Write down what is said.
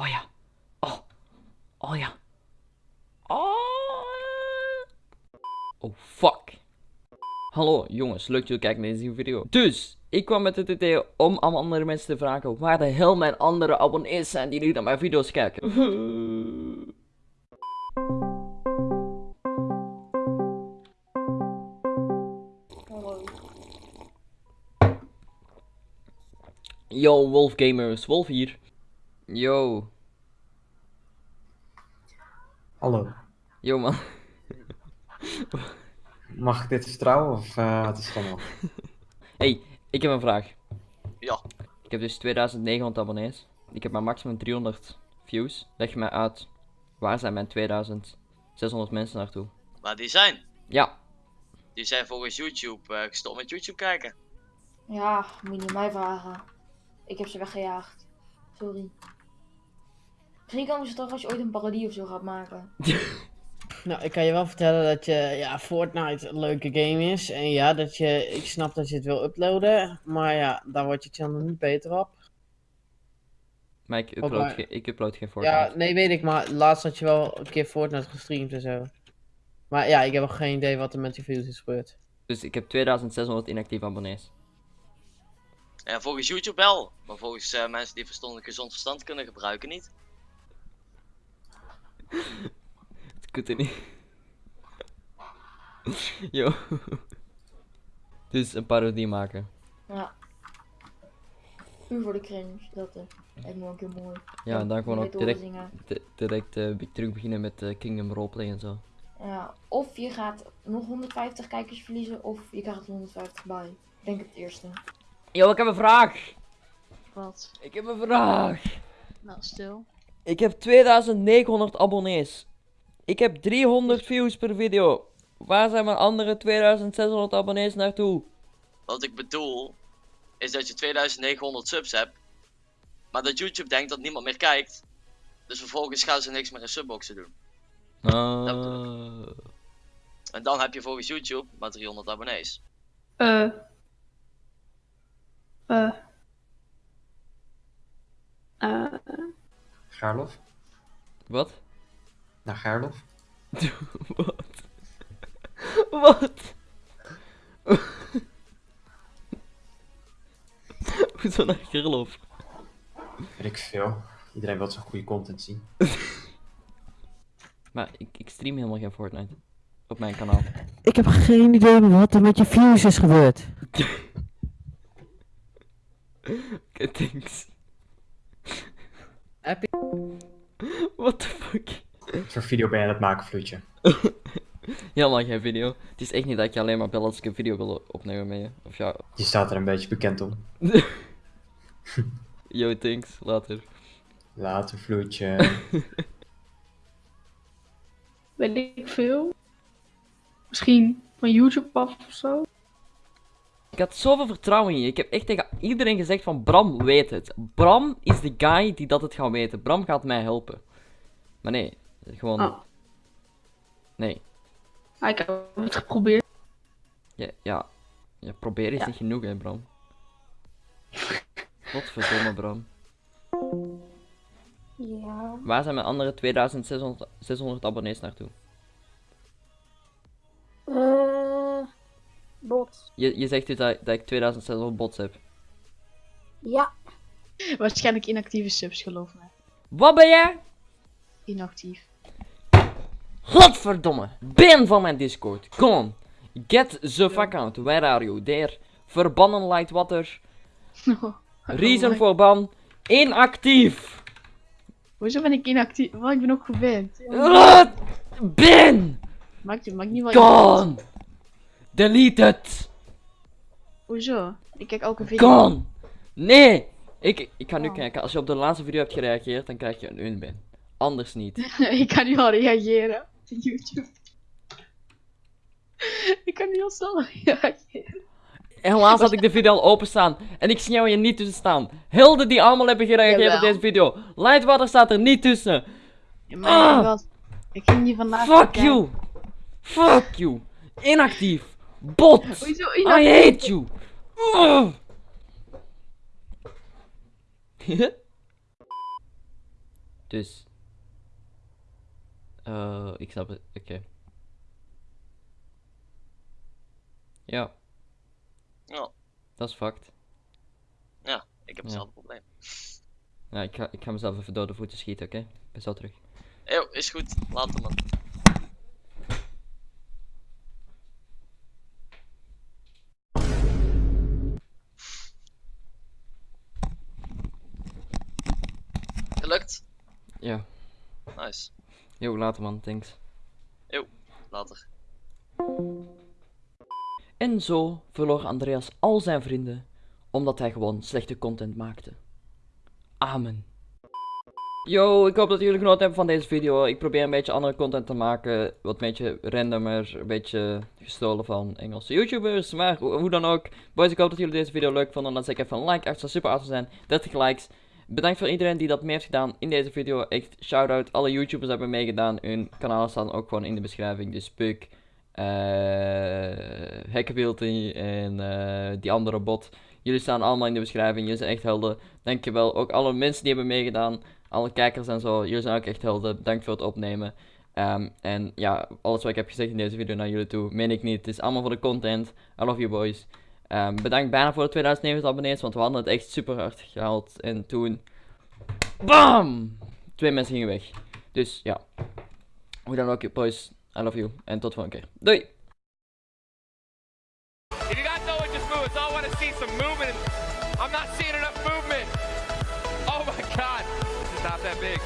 Oh ja. Oh. Oh ja. Oh. Oh fuck. Hallo jongens, leuk dat jullie kijken naar deze video. Dus, ik kwam met het idee om aan andere mensen te vragen waar de hel mijn andere abonnees zijn die nu naar mijn video's kijken. Yo, Wolf Gamers, Wolf hier. Yo, Hallo. yo man. Mag ik dit vertrouwen of eh het is het allemaal? Hey, ik heb een vraag. Ja. Ik heb dus 2900 abonnees. Ik heb maar maximum 300 views. Leg je mij uit, waar zijn mijn 2600 mensen naartoe? Maar die zijn. Ja, Die zijn volgens YouTube eh, gestopt met YouTube kijken. Ja, moet je niet mij vragen. Ik heb ze weggejaagd. Sorry. Misschien komen ze toch als je ooit een parodie of zo gaat maken. Nou, ik kan je wel vertellen dat je, ja, Fortnite een leuke game is. En ja, dat je, ik snap dat je het wil uploaden. Maar ja, daar word je channel niet beter op. maar ik Ook upload, maar- ge- ik upload geen Fortnite. Ja, nee, weet ik. Maar laatst had je wel een keer Fortnite gestreamd en zo. Maar ja, ik heb nog geen idee wat er met die views is gebeurd. Dus ik heb 2600 inactieve abonnees. Ja, volgens YouTube wel. Maar volgens eh, mensen die verstandig gezond verstand kunnen gebruiken niet. Er niet. Yo. Dus een parodie maken. Ja. Puur voor de cringe. Dat eh, lijkt me wel een keer mooi. Ja, en dan gewoon ook direct, direct eh, be- terug beginnen met eh, Kingdom Roleplay en zo. Ja. Of je gaat nog 150 kijkers verliezen. Of je krijgt er 150 bij. Ik denk het eerste. Yo, ik heb een vraag! Wat? Ik heb een vraag! Nou, stil. Ik heb 2900 abonnees. Ik heb 300 views per video. Waar zijn mijn andere 2600 abonnees naartoe? Wat ik bedoel, is dat je 2900 subs hebt. Maar dat YouTube denkt dat niemand meer kijkt. Dus vervolgens gaan ze niks meer in subboxen doen. Ah. En dan heb je volgens YouTube maar 300 abonnees. Eh. Eh. Eh. Gaarlof? Wat? Naar Gaarlof? Wat? Wat? Hoezo naar Gerlof? Weet ik veel. Iedereen wil zo'n goede content zien. Maar ik, ik stream helemaal geen Fortnite. Op mijn kanaal. Ik heb geen idee wat er met je views is gebeurd. Oké, thanks. Heb What the fuck? Wat voor video ben je aan het maken, Vloedje? Helemaal geen video. Het is echt niet dat ik je alleen maar bel als ik een video wil opnemen met je. Of ja, Je staat er een beetje bekend om. yo, thanks. Later. Later, Vloedje. Weet ik veel. Misschien van YouTube af of zo. Ik had zoveel vertrouwen in je. Ik heb echt tegen iedereen gezegd van Bram weet het. Bram is de guy die dat het gaat weten. Bram gaat mij helpen. Maar nee, gewoon... Oh. Nee. Ah, ik heb het geprobeerd. Ja, ja. ja proberen is Ja. niet genoeg hè, Bram. Godverdomme, Bram. Ja. Waar zijn mijn andere 2600 600 abonnees naartoe? Eh, bot. Je, je zegt dus dat, dat ik 2600 bots heb. Ja, Waarschijnlijk inactieve subs, geloof me. Wat ben jij? Inactief. Godverdomme! Ben van mijn Discord. On. Get the fuck out. Where are you? There. Verbannen light water. Reason for ban. Inactief. Hoezo ben ik inactief? Want ik ben ook gewend. Wat? Ben! Maakt, maakt niet wel Gone! Delete het! Hoezo? Ik kijk elke video. Gone! Nee! Ik, ik ga nu Oh. kijken. Als je op de laatste video hebt gereageerd, dan krijg je een unban. Anders niet. ik kan nu al reageren. op YouTube. ik kan nu al snel reageren. Helaas had ik de video al openstaan. En ik zie jou hier niet tussen staan. Hilde die allemaal hebben gereageerd op Jawel. deze video. Lightwater staat er niet tussen. Ja, maar Ah! ik was- Ik ging hier vandaag Fuck kijken. you! Fuck you! Inactief! Bot! Hoezo I hate you! Dus. Eh ik snap het. Oké. Ja, Ja, dat is fucked. ik heb Ja. hetzelfde probleem. Ja, ik ga, ik ga mezelf even door de voeten schieten, oké? Ik ben zo terug. Eeuw, is goed. Laat hem man. Gelukt? Ja, Nice. Yo, later man, thanks. Later. En zo verloor Andreas al zijn vrienden, omdat hij gewoon slechte content maakte. Amen. Yo, ik hoop dat jullie genoten hebben van deze video. Ik probeer een beetje andere content te maken, wat een beetje randomer, een beetje gestolen van Engelse YouTubers. Maar ho- hoe dan ook, boys, ik hoop dat jullie deze video leuk vonden. Dan zeg ik even een like, echt zou super awesome zijn. 30 likes. Bedankt voor iedereen die dat mee heeft gedaan in deze video. Echt shout-out, alle YouTubers hebben meegedaan. Hun kanalen staan ook gewoon in de beschrijving. Dus Puk, Hackabilty en eh, die andere bot. Jullie staan allemaal in de beschrijving. Jullie zijn echt helden. Dankjewel. Ook alle mensen die hebben meegedaan. Alle kijkers en zo. Jullie zijn ook echt helden. Bedankt voor het opnemen. Ehm, en ja, alles wat ik heb gezegd in deze video naar jullie toe, meen ik niet. Het is allemaal voor de content. I love you boys. Ehm, bedankt bijna voor de 2090 abonnees, want we hadden het echt super hard gehaald. En toen... BAM! Twee mensen gingen weg. Dus ja. Hoe dan ook, boys. I love you. En tot volgende keer. Doei! Oh my god.